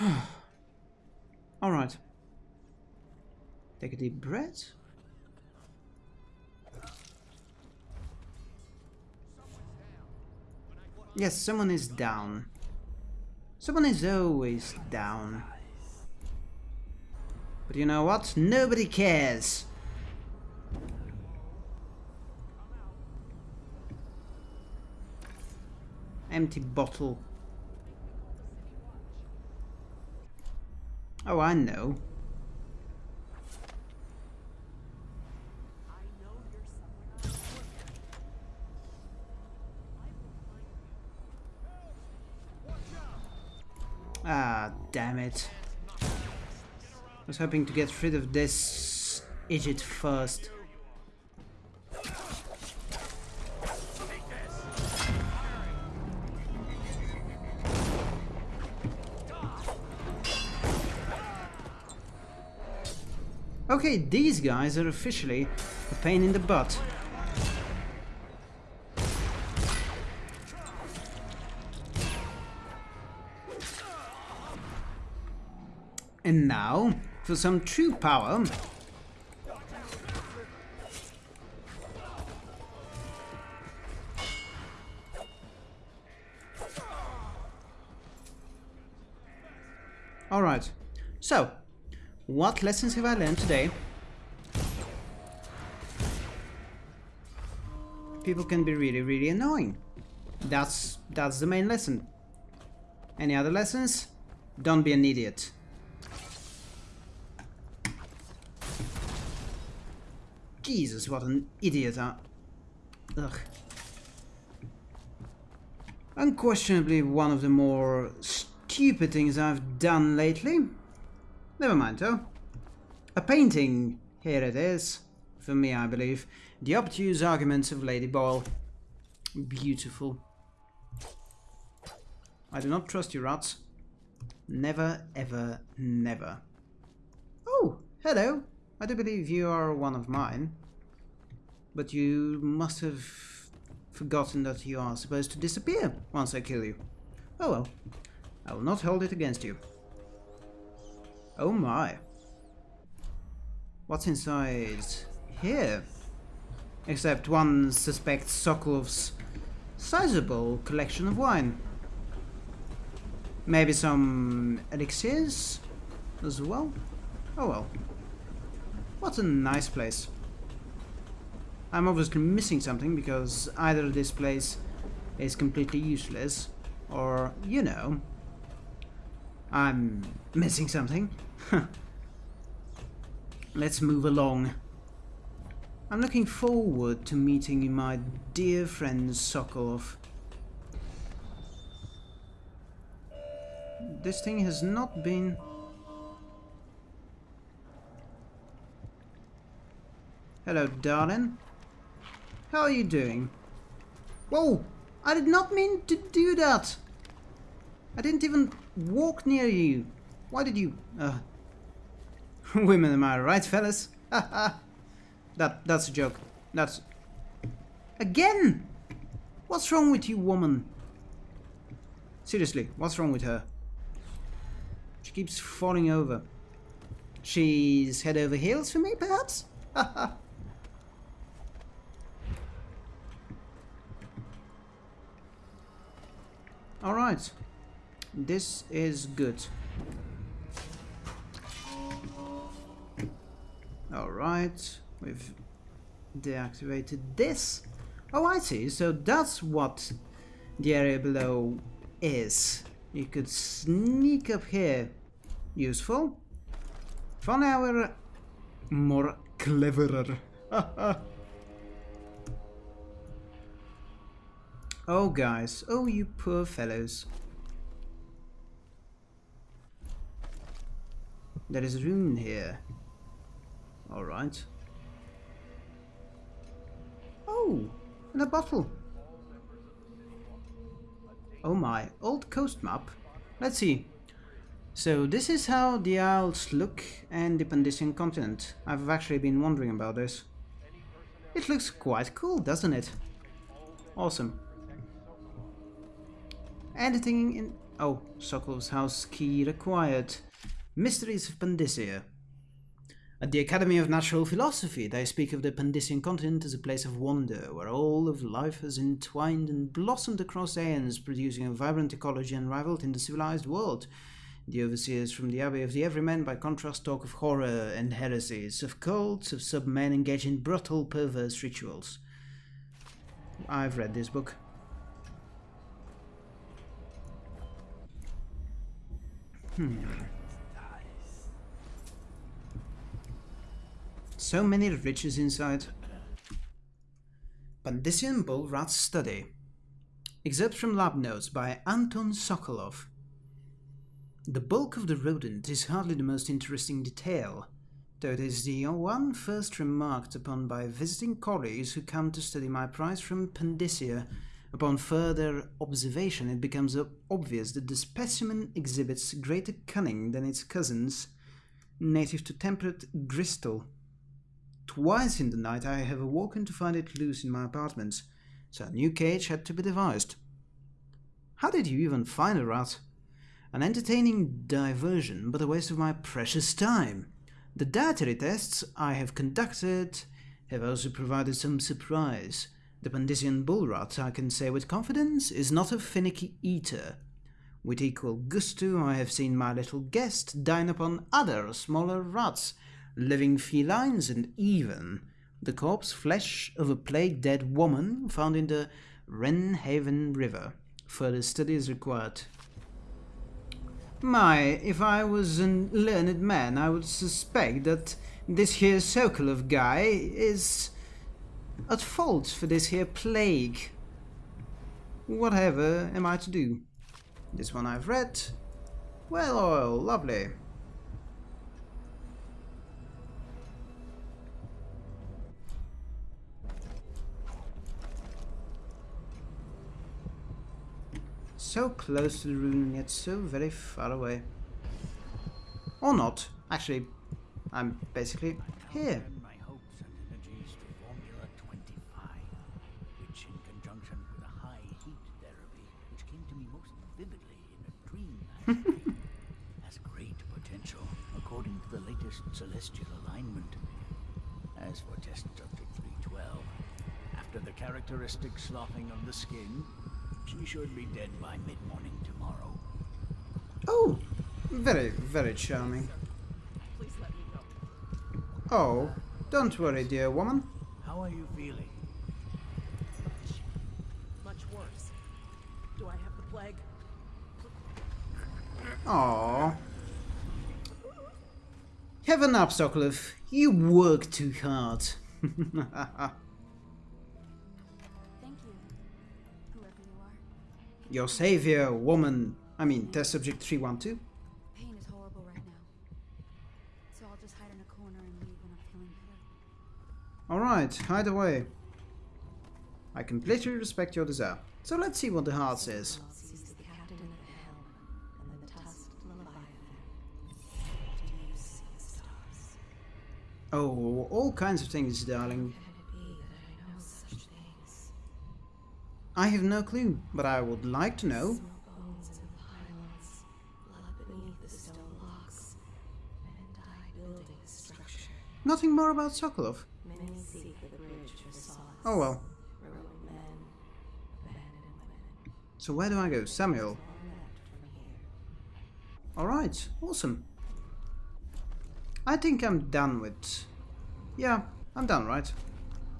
Alright. Take a deep breath. Yes, someone is down. Someone is always down. But you know what? Nobody cares. Empty bottle. Oh, I know. Ah, damn it. I was hoping to get rid of this idiot first. Okay, these guys are officially a pain in the butt. And now, for some true power... what lessons have I learned today? People can be really, really annoying. That's that's the main lesson. Any other lessons? Don't be an idiot. Jesus, what an idiot. Huh? Ugh. Unquestionably one of the more stupid things I've done lately. Never mind though. A painting, here it is. For me, I believe. The obtuse arguments of Lady Boyle. Beautiful. I do not trust you, rats. Never, ever, never. Oh, hello. I do believe you are one of mine. But you must have forgotten that you are supposed to disappear once I kill you. Oh well. I will not hold it against you. Oh my. What's inside here? Except one suspects Sokolov's sizable collection of wine. Maybe some elixirs as well? Oh well. What a nice place. I'm obviously missing something because either this place is completely useless or, you know, I'm missing something. Let's move along. I'm looking forward to meeting my dear friend Sokolov. This thing has not been... Hello, darling. How are you doing? Whoa! I did not mean to do that! I didn't even walk near you. Why did you... Uh, women, am I right, fellas? that, that's a joke. That's... Again! What's wrong with you, woman? Seriously, what's wrong with her? She keeps falling over. She's head over heels for me, perhaps? Alright. This is good. Alright, we've deactivated this. Oh, I see. So that's what the area below is. You could sneak up here. Useful. For now we're more cleverer. oh, guys. Oh, you poor fellows. There is room here. Alright. Oh, and a bottle. Oh my, old coast map. Let's see. So this is how the Isles look and the Pandyssian continent. I've actually been wondering about this. It looks quite cool, doesn't it? Awesome. Anything in... Oh, Sokolov's house key required. Mysteries of Pandyssia. At the Academy of Natural Philosophy, they speak of the Pandyssian continent as a place of wonder, where all of life has entwined and blossomed across aeons, producing a vibrant ecology unrivaled in the civilized world. The overseers from the Abbey of the Everyman, by contrast, talk of horror and heresies, of cults, of submen engaged in brutal, perverse rituals. I've read this book. Hmm. So many riches inside. Pandyssian Bull Rat Study. Excerpt from lab notes by Anton Sokolov. The bulk of the rodent is hardly the most interesting detail, though it is the one first remarked upon by visiting colleagues who come to study my prize from Pandyssia. Upon further observation, it becomes obvious that the specimen exhibits greater cunning than its cousins, native to temperate Bristol. Twice in the night I have awoken to find it loose in my apartments, so a new cage had to be devised. How did you even find a rat? An entertaining diversion, but a waste of my precious time. The dietary tests I have conducted have also provided some surprise. The Pandyssian bull rat, I can say with confidence, is not a finicky eater. With equal gusto, I have seen my little guest dine upon other smaller rats, living felines, and even the corpse flesh of a plague-dead woman found in the Wrenhaven River. Further study is required. My, if I was a learned man, I would suspect that this here circle of guy is at fault for this here plague. Whatever am I to do? This one I've read. Well oil, lovely. So close to the rune and yet so very far away. Or not. Actually, I'm basically here. my hopes and energies to Formula 25, which in conjunction with a high heat therapy, which came to me most vividly in a dream has great potential according to the latest celestial alignment. As for test subject 312, after the characteristic sloughing of the skin, she should be dead by mid-morning tomorrow. Oh, very, very charming. Please let me go. Oh, don't worry, dear woman. How are you feeling? Much worse. Do I have the plague? Oh. Heaven a nap, Sokolov. You work too hard. Your savior, woman. I mean, test subject 312. Pain is horrible right now. So I'll just hide in a corner and leave when I'm feeling better. Alright, hide away. I completely respect your desire. So let's see what the heart says. Sees the captain at the helm and the tusked leviathan. Do you see stars? Oh, all kinds of things, darling. I have no clue, but I would like to know. Nothing more about Sokolov. Oh well. So where do I go? Samuel. Alright, awesome. I think I'm done with... Yeah, I'm done, right?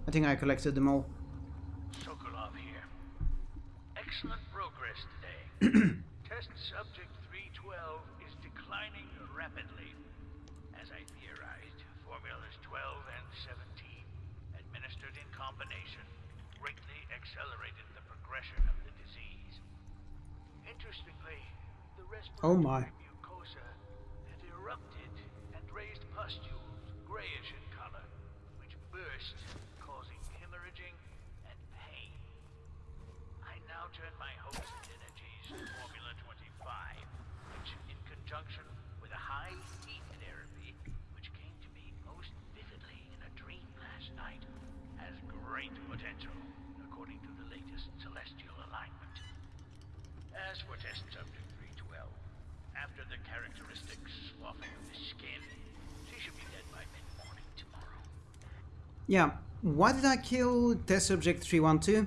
I think I collected them all. Sokolov here. Excellent progress today. Test subject 312 is declining rapidly. As I theorized, formulas 12 and 17, administered in combination, greatly accelerated the progression of the disease. Interestingly, the Oh my. great potential, according to the latest celestial alignment. As for test subject 312, after the of the skin, she should be dead by mid-morning tomorrow. Yeah. Why did I kill test subject 312?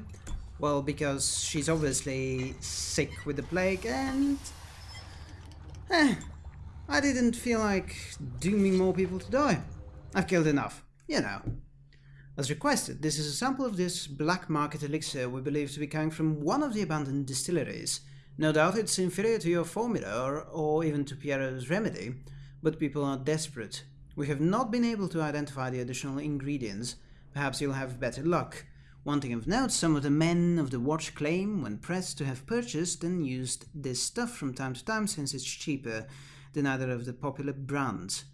Well, because she's obviously sick with the plague and... Eh, I didn't feel like dooming more people to die. I've killed enough, you know. As requested, this is a sample of this black market elixir we believe to be coming from one of the abandoned distilleries. No doubt it's inferior to your formula or, or even to Piero's remedy, but people are desperate. We have not been able to identify the additional ingredients. Perhaps you'll have better luck. One thing of note, some of the men of the watch claim, when pressed, to have purchased and used this stuff from time to time since it's cheaper than either of the popular brands.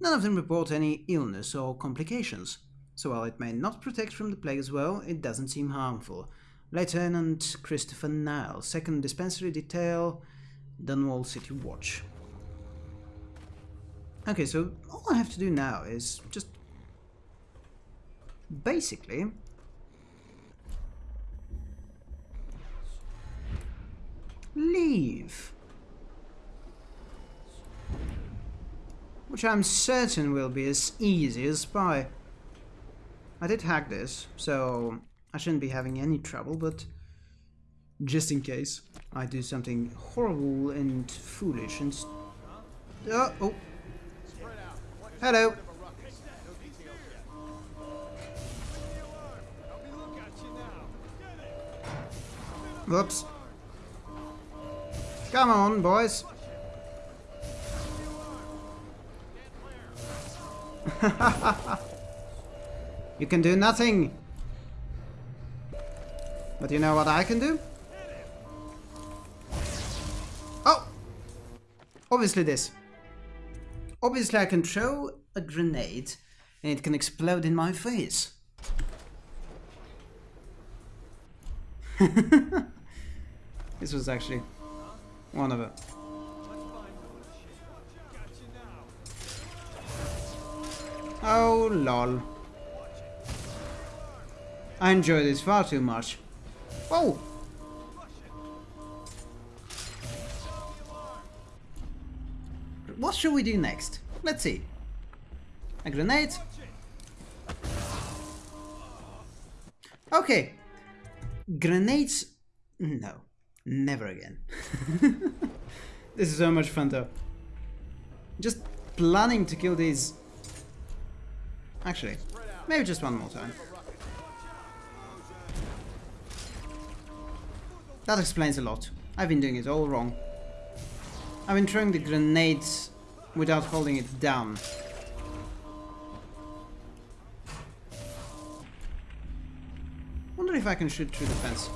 None of them report any illness or complications so while it may not protect from the plague as well, it doesn't seem harmful. Lieutenant Christopher Nile, 2nd Dispensary Detail, Dunwall City Watch. Okay, so all I have to do now is just basically leave. Which I'm certain will be as easy as pie. I did hack this, so I shouldn't be having any trouble, but just in case I do something horrible and foolish and... Oh, oh. Hello. Whoops. Come on, boys. You can do nothing. But you know what I can do? Oh! Obviously this. Obviously I can throw a grenade and it can explode in my face. this was actually one of it. Oh lol. I enjoy this far too much. Oh! What should we do next? Let's see. A grenade. Okay. Grenades... No. Never again. this is so much fun though. Just planning to kill these... Actually, maybe just one more time. That explains a lot. I've been doing it all wrong. I've been throwing the grenades without holding it down. Wonder if I can shoot through the fence.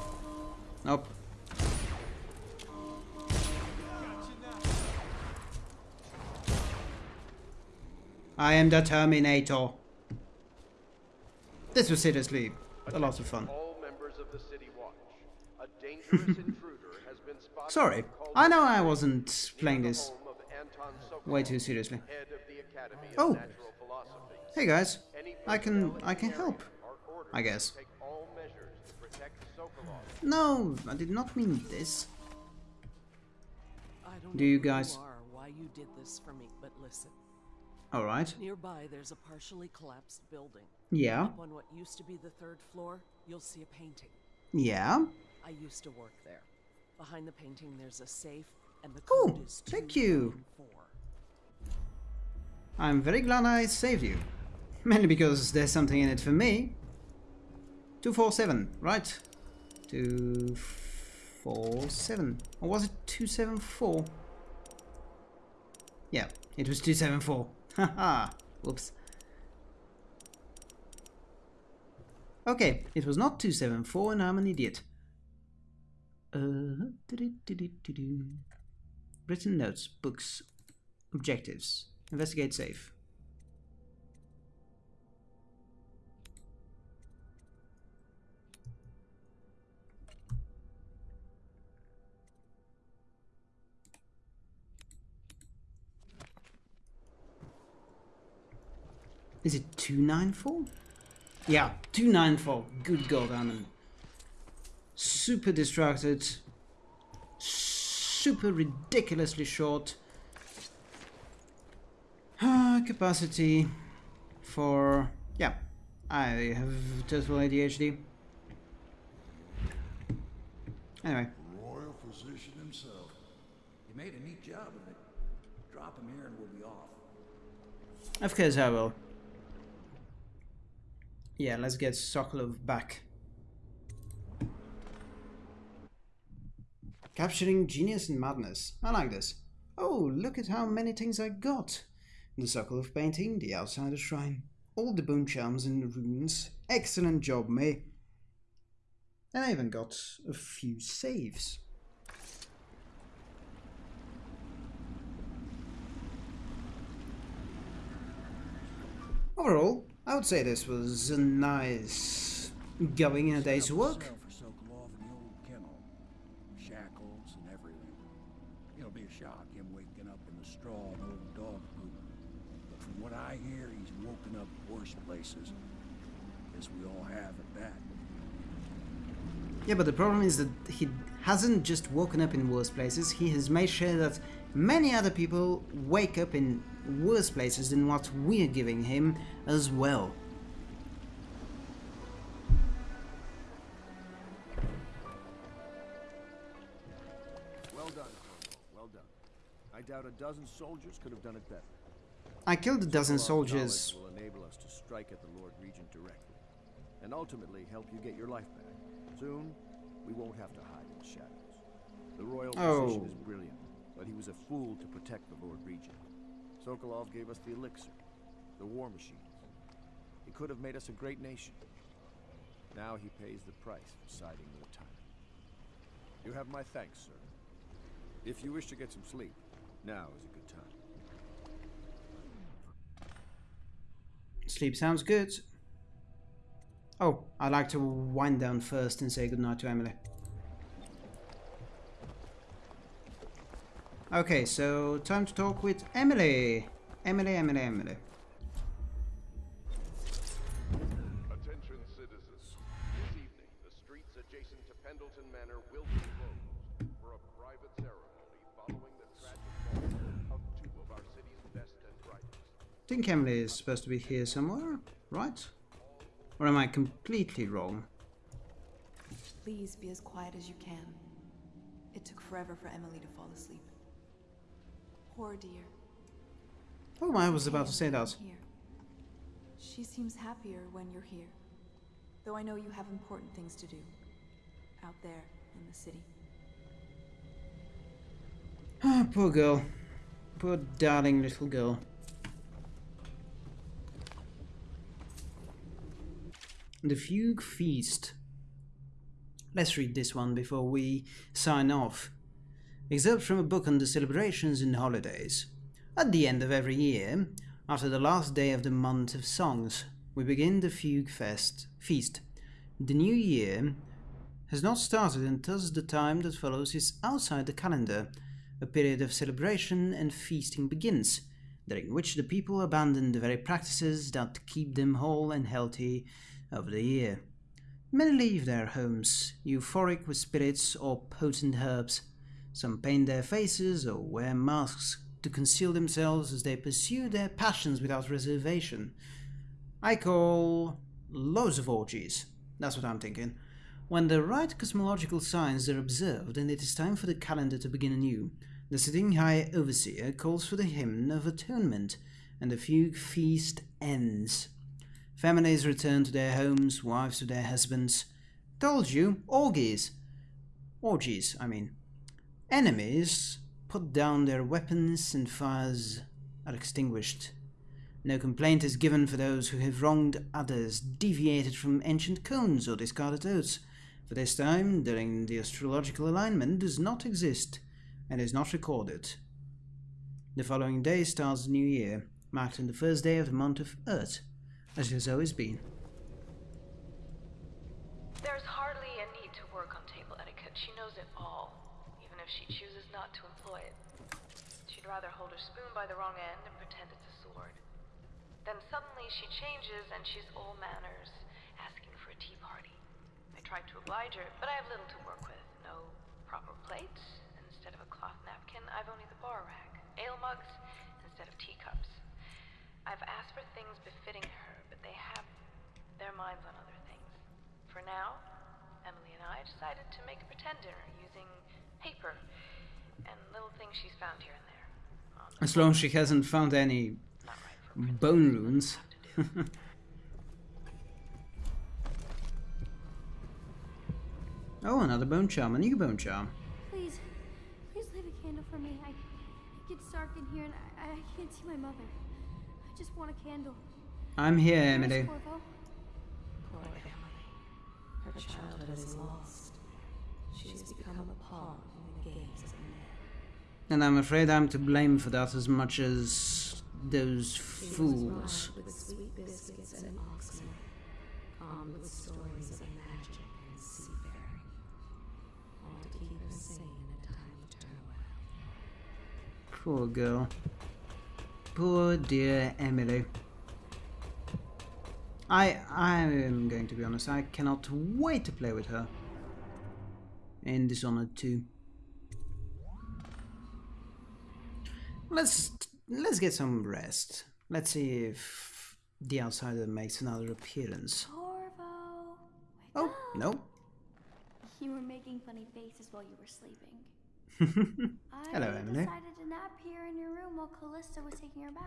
Nope. I am the Terminator. This was seriously a lot of fun. Sorry, I know I wasn't playing this way too seriously. Oh, hey guys, I can I can help, I guess. No, I did not mean this. Do you guys? Why you did this for me, but listen. All right. Nearby, there's a partially collapsed building. Yeah. Up on what used to be the third floor, you'll see a painting. Yeah. I used to work there. Behind the painting, there's a safe, and the Oh, code is thank you. I'm very glad I saved you. Mainly because there's something in it for me. 247, right? 247. Or was it 274? Yeah, it was 274. Haha. Whoops. Okay, it was not 274 and I'm an idiot. Uh, doo-doo-doo-doo-doo. Written notes, books, objectives, investigate safe. Is it 294? Yeah, 294. Good God, I'm super distracted, super ridiculously short. Uh, capacity for, yeah, I have total ADHD. Anyway, Royal physician himself. You made a neat job of it. Drop him here and we'll be off. of course I will. Yeah, let's get Sokolov back. Capturing genius and madness. I like this. Oh, look at how many things I got. The circle of painting, the outsider shrine, all the bone charms and the runes. Excellent job, May. And I even got a few saves. Overall, I would say this was a nice going in a day's work. I hear, he's woken up worse places. Guess we all have at that. Yeah, but the problem is that he hasn't just woken up in worse places, he has made sure that many other people wake up in worse places than what we're giving him as well. Well done, Corvo. Well done. I doubt a dozen soldiers could have done it better. I killed a dozen soldiers. will enable us to strike at the Lord Regent directly, and ultimately help you get your life back. Soon, we won't have to hide in the shadows. The royal oh. position Oh. is brilliant, but he was a fool to protect the Lord Regent. Sokolov gave us the elixir, the war machines. He could have made us a great nation. Now he pays the price for siding with tyrant. You have my thanks, sir. If you wish to get some sleep, now is a good time. Sleep sounds good. Oh, I'd like to wind down first and say goodnight to Emily. Okay, so time to talk with Emily. Emily, Emily, Emily. Think Emily is supposed to be here somewhere, right? Or am I completely wrong? Please be as quiet as you can. It took forever for Emily to fall asleep. Poor dear. Oh, I was about to say that. Here. She seems happier when you're here. Though I know you have important things to do. Out there in the city. Ah, poor girl. Poor darling little girl. The Fugue Feast. Let's read this one before we sign off. Excerpt from a book on the celebrations and holidays. At the end of every year, after the last day of the month of songs, we begin the Fugue Fest feast. The new year has not started and thus the time that follows is outside the calendar. A period of celebration and feasting begins, during which the people abandon the very practices that keep them whole and healthy over the year. Many leave their homes, euphoric with spirits or potent herbs. Some paint their faces or wear masks to conceal themselves as they pursue their passions without reservation. I call loads of orgies. That's what I'm thinking. When the right cosmological signs are observed and it is time for the calendar to begin anew, the sitting high overseer calls for the hymn of atonement, and the fugue feast ends. Families return to their homes, wives to their husbands. Told you, orgies. Orgies, I mean. Enemies put down their weapons and fires are extinguished. No complaint is given for those who have wronged others, deviated from ancient cones, or discarded oaths. For this time, during the astrological alignment, does not exist and is not recorded. The following day starts the new year, marked on the first day of the month of Earth, as it has always been. There's hardly a need to work on table etiquette. She knows it all, even if she chooses not to employ it. She'd rather hold her spoon by the wrong end and pretend it's a sword. Then suddenly she changes and she's all manners, asking for a tea party. I tried to oblige her, but I have little to work with. No proper plates. Instead of a cloth napkin, I've only the bar rack. Ale mugs instead of teacups. I've asked for things befitting her, but they have their minds on other things. For now, Emily and I decided to make a pretend dinner using paper and little things she's found here and there. The As long as she hasn't found any right bone runes. oh, another bone charm, a new bone charm. Please, please leave a candle for me. I, it gets dark in here and I, I can't see my mother. Just want a candle. I'm here, Emily. Poor Emily. Her childhood is lost. She has become a pawn in the games of men. And I'm afraid I'm to blame for that as much as those fools. With sweet biscuits and oxen, calmed with stories of magic and seafaring, all to keep her sane in a time of turmoil. Poor girl. Poor dear Emily. I I am going to be honest, I cannot wait to play with her. In Dishonored 2. Let's let's get some rest. Let's see if the outsider makes another appearance. Corvo! Oh, no. You were making funny faces while you were sleeping. Hello, Emily. I decided to nap here in your room while Callista was taking her bath.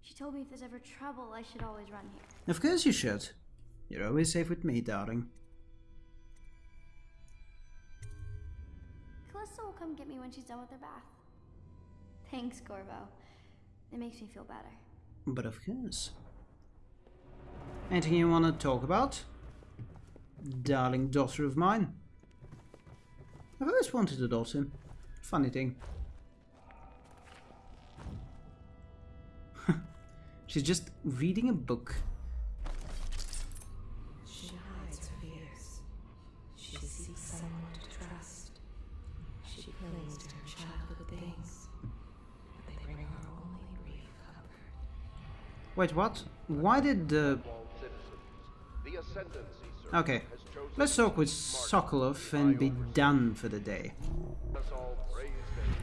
She told me if there's ever trouble, I should always run here. Of course you should. You're always safe with me, darling. Callista will come get me when she's done with her bath. Thanks, Corvo. It makes me feel better. But of course. Anything you want to talk about? Darling daughter of mine. I've always wanted a daughter. Funny thing. She's just reading a book. She hides her fears. She seeks someone to trust. She clings to her childhood things, but they bring her only brief comfort. Wait, what? Why did the... All citizens, the Ascendancy Circle Okay, has chosen let's talk with Sokolov and be done for the day. Let us all praise David.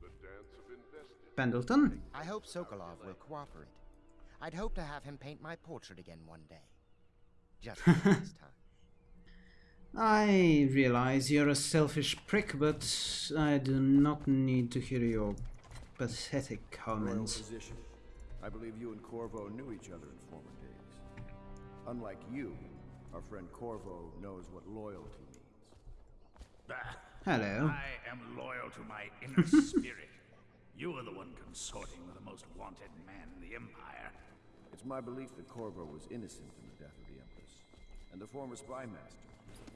The dance of invested. Pendleton? I hope Sokolov will cooperate. I'd hope to have him paint my portrait again one day. Just this time. I realize you're a selfish prick, but I do not need to hear your pathetic comments. I believe you and Corvo knew each other in former days. Unlike you, our friend Corvo knows what loyalty means. Bah, Hello. I am loyal to my inner spirit. You are the one consorting with the most wanted man in the Empire. It's my belief that Corvo was innocent in the death of the Empress, and the former spy master,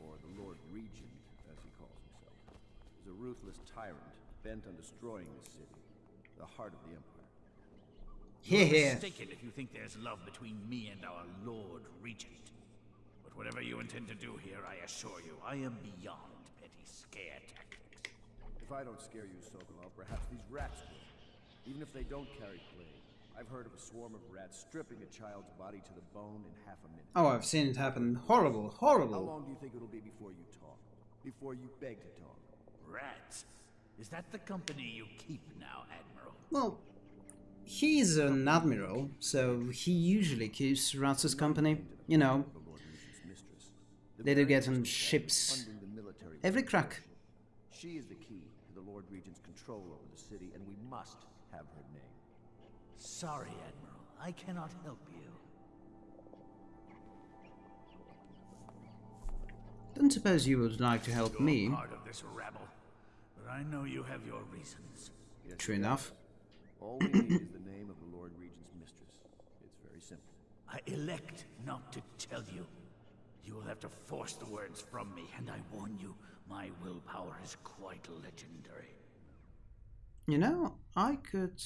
or the Lord Regent, as he calls himself, is a ruthless tyrant bent on destroying the city, the heart of the Empire. Here, You're here. mistaken if you think there's love between me and our Lord Regent. But whatever you intend to do here, I assure you, I am beyond petty scare tactics. If I don't scare you, Sokolov, perhaps these rats will. Even if they don't carry plague. I've heard of a swarm of rats stripping a child's body to the bone in half a minute. Oh, I've seen it happen. Horrible, horrible. How long do you think it'll be before you talk? Before you beg to talk? Rats? Is that the company you keep now, Admiral? Well, he's an admiral, so he usually keeps rats as company. You know, The Lord Regent's mistress. The They do get on ships funding the military every crack. She is the key to the Lord Regent's control over the city, and we must have her name. Sorry, Admiral. I cannot help you. Don't suppose you would like to help You're me? part of this rabble, but I know you have your reasons. Yes, True enough. All we need is the name of the Lord Regent's mistress. It's very simple. I elect not to tell you. You will have to force the words from me, and I warn you, my willpower is quite legendary. You know, I could.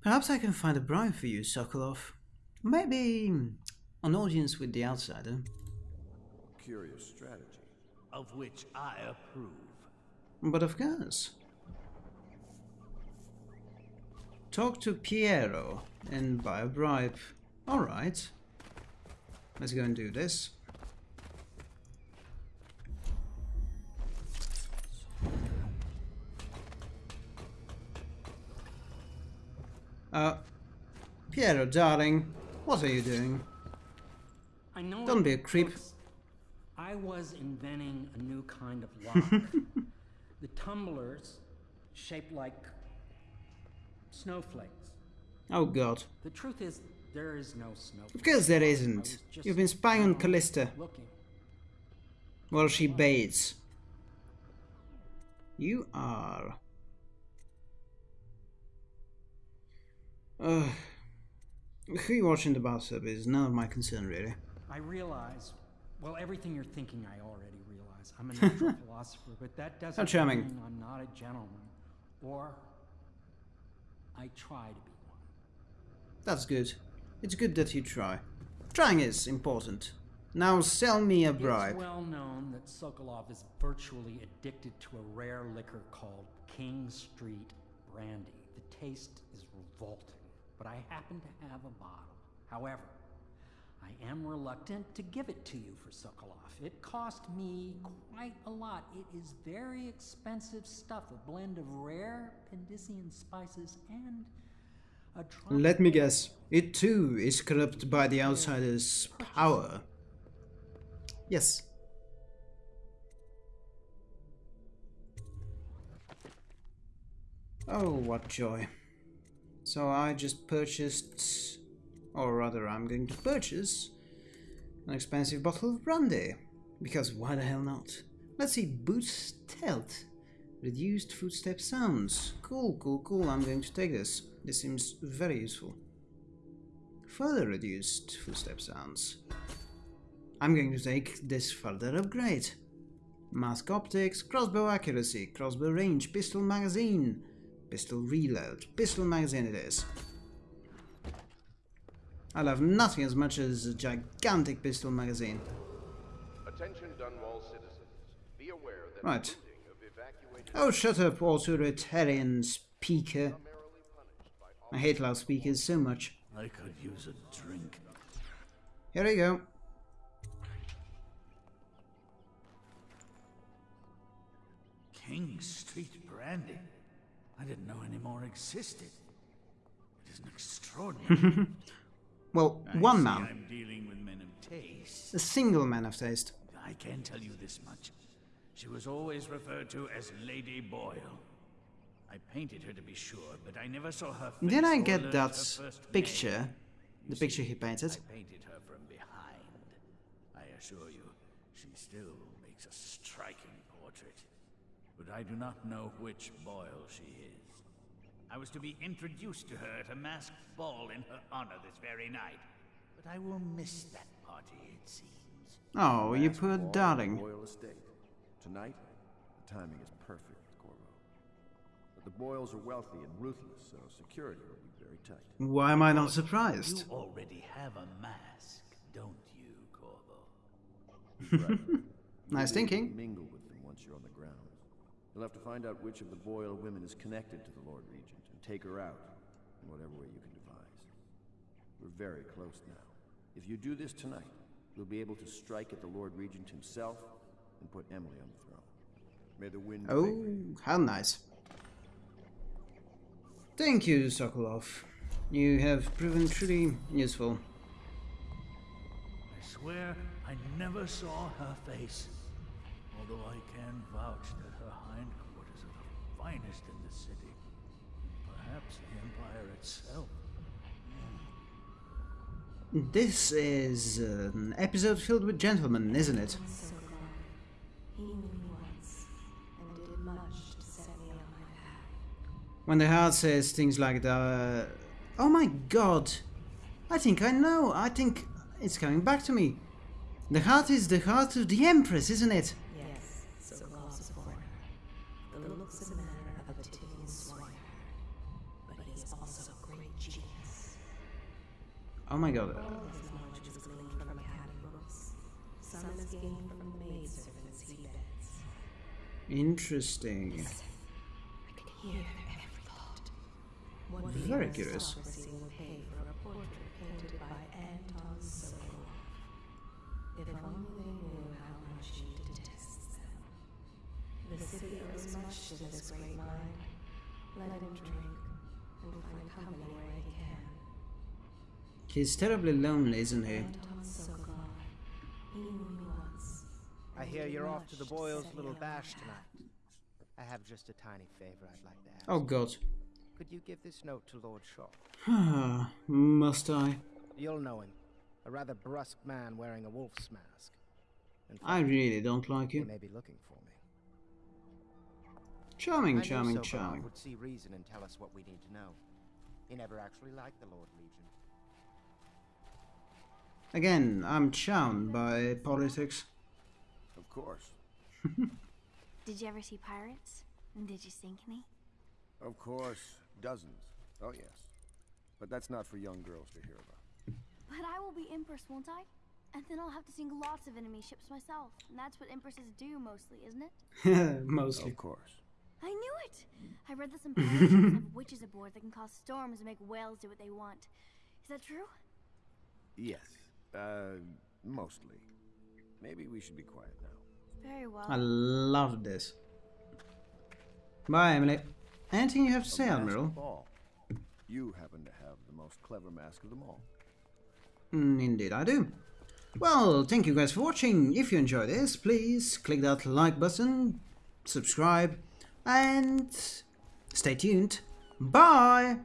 Perhaps I can find a bribe for you, Sokolov. Maybe hmm, an audience with the outsider. Curious strategy. Of which I approve. But of course. Talk to Piero and buy a bribe. Alright. Let's go and do this. Uh, Piero, darling, what are you doing? I know Don't be a creep. I was inventing a new kind of lock. the tumblers shaped like snowflakes. Oh god. The truth is, there is no snowflake. Of course there isn't. You've been spying on Callista while she bathes. You are. Ugh. who you watching the bathtub is none of my concern, really. I realize, well, everything you're thinking, I already realize. I'm a natural philosopher, but that doesn't How charming. mean I'm not a gentleman. Or I try to be one. That's good. It's good that you try. Trying is important. Now sell me a bribe. It's well known that Sokolov is virtually addicted to a rare liquor called King Street Brandy. The taste is revolting, but I happen to have a bottle. However, I am reluctant to give it to you for Sokolov. It cost me quite a lot. It is very expensive stuff, a blend of rare Pandyssian spices and Let me guess. It too is corrupted by the outsider's power. Yes. Oh, what joy. So I just purchased, or rather I'm going to purchase, an expensive bottle of brandy. Because why the hell not? Let's see, boots stealth. Reduced footstep sounds. Cool, cool, cool, I'm going to take this. This seems very useful. Further reduced footstep sounds. I'm going to take this further upgrade. Mask optics, crossbow accuracy, crossbow range, pistol magazine, pistol reload, pistol magazine it is. I love nothing as much as a gigantic pistol magazine. Attention Dunwall citizens. Be aware that Right. Oh, shut up, authoritarian speaker. I hate loudspeakers so much. I could use a drink. Here we go. King Street Brandy. I didn't know any more existed. It is an extraordinary. Well, I one man. I'm dealing with men of taste. A single man of taste. I can tell you this much. She was always referred to as Lady Boyle. I painted her to be sure, but I never saw her face Did I get that picture? name. The picture see, he painted? I painted her from behind. I assure you, she still makes a striking portrait. But I do not know which Boyle she is. I was to be introduced to her at a masked ball in her honor this very night. But I will miss that party, it seems. Oh, you poor darling. Boyle Estate. Tonight, the timing is perfect, Corvo. But the Boyles are wealthy and ruthless, so security will be very tight. Why am I not surprised? You already have a mask, don't you, Corvo? Right. Nice be able to thinking. Mingle with them once you're on the ground. You'll have to find out which of the Boyle women is connected to the Lord Regent and take her out in whatever way you can devise. We're very close now. If you do this tonight, you'll be able to strike at the Lord Regent himself and put Emily on the throne. May the wind. Oh, how nice. Thank you, Sokolov. You have proven truly useful. I swear I never saw her face. Although I can vouch that her hindquarters are the finest in the city. Perhaps the Empire itself. This is an episode filled with gentlemen, isn't it? When the heart says things like that. Uh, oh my god! I think I know. I think it's coming back to me. The heart is the heart of the Empress, isn't it? Yes, so loves a foreigner. The looks and manner of a Tyvian swineherd. But he also a great genius. Oh my god. All his knowledge was gleaned from academy books. Some is gained from the maidservants he beds. Interesting. I can hear Anton Sokolov. If only they knew how much he detests them. The city owes much to this great mind. Let him drink and find company where he can. He's terribly lonely, isn't he? Anton Sokolov. He knew me once. I hear you're off to the Much boys' little bash tonight. I have just a tiny favor I'd like to ask. Oh god. Could you give this note to Lord Shaw? Must I? You'll know him. A rather brusque man wearing a wolf's mask. In I really don't like him. he may be looking for me. Charming, I knew charming, Sokolov charming. would see reason and tell us what we need to know. He never actually liked the Lord Regent. Again, I'm charmed by politics. Of course. Did you ever see pirates? And did you sink any? Of course. Dozens. Oh, yes. But that's not for young girls to hear about. But I will be Empress, won't I? And then I'll have to sink lots of enemy ships myself. And that's what Empresses do mostly, isn't it? Mostly. Of course. I knew it! I read that some pirate ships have witches aboard that can cause storms and make whales do what they want. Is that true? Yes. Uh, mostly. Maybe we should be quiet now. Very well. I love this. Bye, Emily. Anything you have to say, Admiral? You happen to have the most clever mask of them all. Mm, indeed, I do. Well, thank you guys for watching. If you enjoyed this, please click that like button, subscribe, and stay tuned. Bye!